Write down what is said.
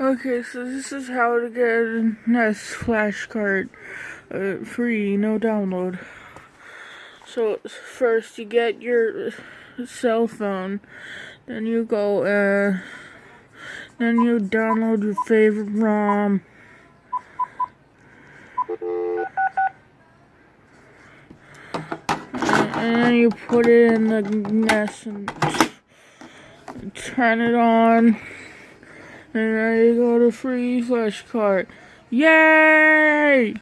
Okay, so this is how to get a NES flashcard uh, free, no download. So first you get your cell phone, then you go, uh, then you download your favorite ROM. And then you put it in the NES and turn it on. And I got a free flash card. Yay!